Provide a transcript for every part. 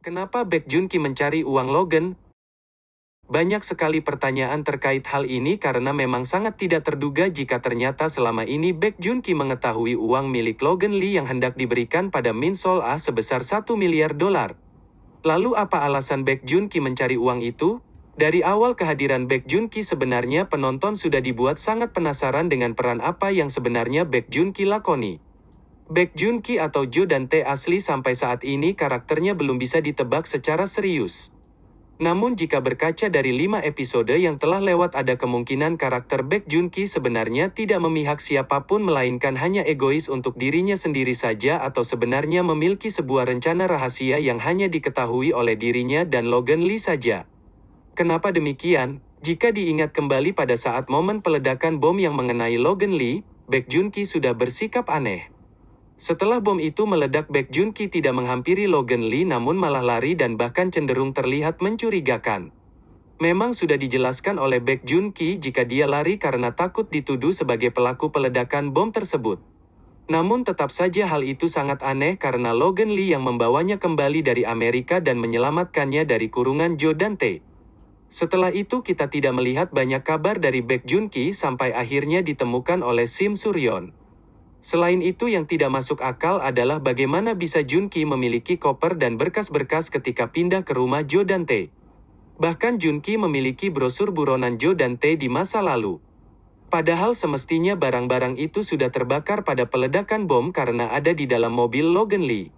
Kenapa Baek Jun Ki mencari uang Logan? Banyak sekali pertanyaan terkait hal ini karena memang sangat tidak terduga jika ternyata selama ini Baek Jun Ki mengetahui uang milik Logan Lee yang hendak diberikan pada Min Sol Ah sebesar 1 miliar dolar. Lalu apa alasan Baek Jun Ki mencari uang itu? Dari awal kehadiran Baek Jun Ki sebenarnya penonton sudah dibuat sangat penasaran dengan peran apa yang sebenarnya Baek Jun Ki lakoni. Baek Jun Ki atau Jo Dante asli sampai saat ini karakternya belum bisa ditebak secara serius. Namun jika berkaca dari lima episode yang telah lewat ada kemungkinan karakter Baek Jun Ki sebenarnya tidak memihak siapa pun melainkan hanya egois untuk dirinya sendiri saja atau sebenarnya memiliki sebuah rencana rahasia yang hanya diketahui oleh dirinya dan Logan Lee saja. Kenapa demikian? Jika diingat kembali pada saat momen peledakan bom yang mengenai Logan Lee, Baek Jun Ki sudah bersikap aneh. Setelah bom itu meledak Baek Jun Ki tidak menghampiri Logan Lee namun malah lari dan bahkan cenderung terlihat mencurigakan. Memang sudah dijelaskan oleh Baek Jun Ki jika dia lari karena takut dituduh sebagai pelaku peledakan bom tersebut. Namun tetap saja hal itu sangat aneh karena Logan Lee yang membawanya kembali dari Amerika dan menyelamatkannya dari kurungan Joe Dante. Setelah itu kita tidak melihat banyak kabar dari Baek Jun Ki sampai akhirnya ditemukan oleh Sim Suryon. Selain itu yang tidak masuk akal adalah bagaimana bisa Junki memiliki koper dan berkas-berkas ketika pindah ke rumah Joe Dante. Bahkan Junki memiliki brosur buronan Joe Dante di masa lalu. Padahal semestinya barang-barang itu sudah terbakar pada peledakan bom karena ada di dalam mobil Logan Lee.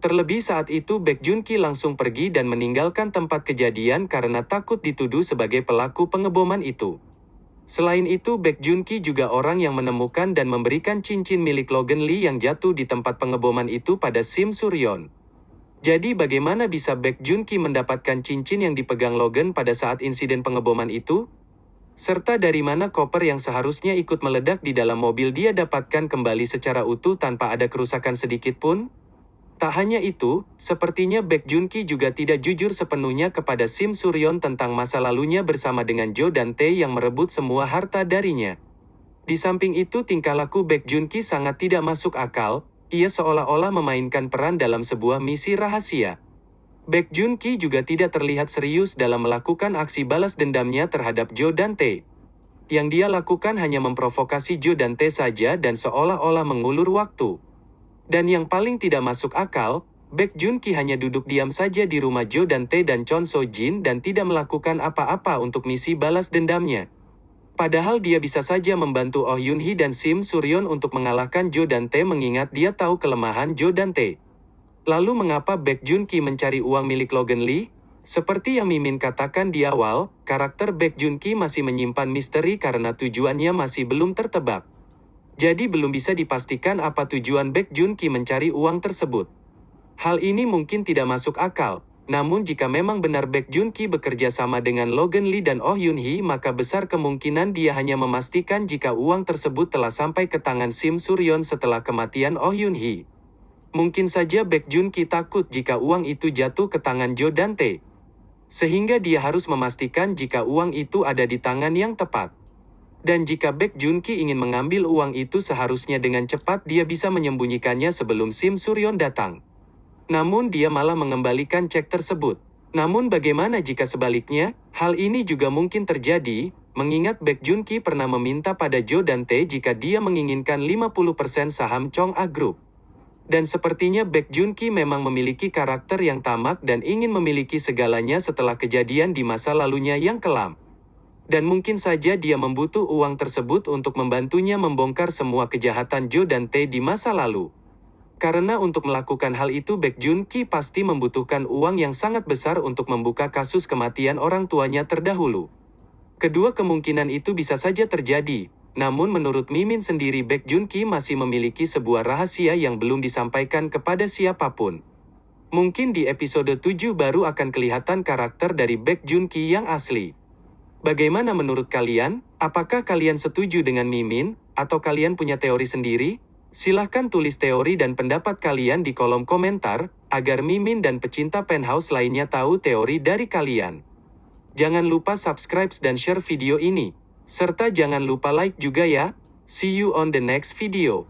Terlebih saat itu Baek Junki langsung pergi dan meninggalkan tempat kejadian karena takut dituduh sebagai pelaku pengeboman itu. Selain itu Baek Jun Ki juga orang yang menemukan dan memberikan cincin milik Logan Lee yang jatuh di tempat pengeboman itu pada Sim Suryon. Jadi bagaimana bisa Baek Jun Ki mendapatkan cincin yang dipegang Logan pada saat insiden pengeboman itu? Serta dari mana koper yang seharusnya ikut meledak di dalam mobil dia dapatkan kembali secara utuh tanpa ada kerusakan sedikit pun? Tak hanya itu, sepertinya Baek Jun Ki juga tidak jujur sepenuhnya kepada Sim Suryon tentang masa lalunya bersama dengan Jo dan Tae yang merebut semua harta darinya. Di samping itu tingkah laku Baek Jun Ki sangat tidak masuk akal, ia seolah-olah memainkan peran dalam sebuah misi rahasia. Baek Jun Ki juga tidak terlihat serius dalam melakukan aksi balas dendamnya terhadap Jo dan Tae. Yang dia lakukan hanya memprovokasi Jo dan Tae saja dan seolah-olah mengulur waktu. Dan yang paling tidak masuk akal, Baek Jun Ki hanya duduk diam saja di rumah Jo dan Tae dan Chon So Jin dan tidak melakukan apa-apa untuk misi balas dendamnya. Padahal dia bisa saja membantu Oh Yun Hee dan Sim Suryon untuk mengalahkan Jo dan Tae mengingat dia tahu kelemahan Jo dan Tae. Lalu mengapa Baek Jun Ki mencari uang milik Logan Lee? Seperti yang Mimin katakan di awal, karakter Baek Jun Ki masih menyimpan misteri karena tujuannya masih belum tertebak. Jadi belum bisa dipastikan apa tujuan Baek Jun Ki mencari uang tersebut. Hal ini mungkin tidak masuk akal, namun jika memang benar Baek Jun Ki bekerja sama dengan Logan Lee dan Oh Yun Hee maka besar kemungkinan dia hanya memastikan jika uang tersebut telah sampai ke tangan Sim Suryon setelah kematian Oh Yun Hee. Mungkin saja Baek Jun Ki takut jika uang itu jatuh ke tangan Jo Dante. Sehingga dia harus memastikan jika uang itu ada di tangan yang tepat. Dan jika Baek Junki ingin mengambil uang itu seharusnya dengan cepat dia bisa menyembunyikannya sebelum Sim Suryon datang. Namun dia malah mengembalikan cek tersebut. Namun bagaimana jika sebaliknya? Hal ini juga mungkin terjadi, mengingat Baek Junki pernah meminta pada Jo dan Tae jika dia menginginkan 50% saham Chong A Group. Dan sepertinya Baek Junki memang memiliki karakter yang tamak dan ingin memiliki segalanya setelah kejadian di masa lalunya yang kelam dan mungkin saja dia membutuh uang tersebut untuk membantunya membongkar semua kejahatan Jo dan Tae di masa lalu. Karena untuk melakukan hal itu Baek Jun Ki pasti membutuhkan uang yang sangat besar untuk membuka kasus kematian orang tuanya terdahulu. Kedua kemungkinan itu bisa saja terjadi, namun menurut Mimin sendiri Baek Jun Ki masih memiliki sebuah rahasia yang belum disampaikan kepada siapa pun. Mungkin di episode 7 baru akan kelihatan karakter dari Baek Jun Ki yang asli. Bagaimana menurut kalian? Apakah kalian setuju dengan Mimin, atau kalian punya teori sendiri? Silahkan tulis teori dan pendapat kalian di kolom komentar, agar Mimin dan pecinta penthouse lainnya tahu teori dari kalian. Jangan lupa subscribe dan share video ini. Serta jangan lupa like juga ya. See you on the next video.